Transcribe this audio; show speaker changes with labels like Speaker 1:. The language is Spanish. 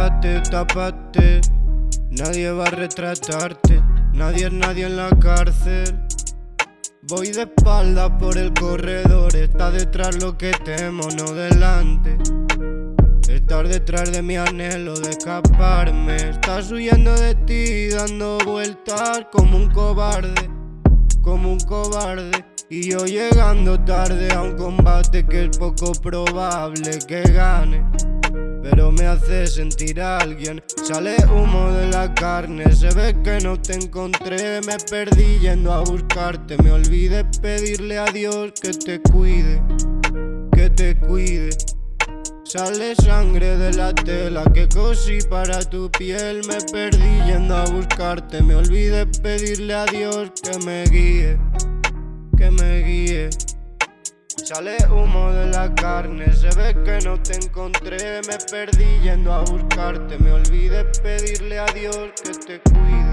Speaker 1: Tápate, tápate, nadie va a retratarte, nadie es nadie en la cárcel. Voy de espalda por el corredor, está detrás lo que temo, no delante. Estar detrás de mi anhelo de escaparme, estás huyendo de ti, dando vueltas como un cobarde, como un cobarde. Y yo llegando tarde a un combate que es poco probable que gane. Pero me hace sentir a alguien. Sale humo de la carne Se ve que no te encontré. Me perdí yendo a buscarte Me olvidé pedirle a Dios que te cuide Que te cuide. Sale sangre de la tela que cosí para tu piel. Me perdí yendo a buscarte Me olvidé pedirle a Dios que me guíe Que me guíe. Sale humo de la carne, que no te encontré Me perdí yendo a buscarte, me olvidé pedirle a Dios que te cuide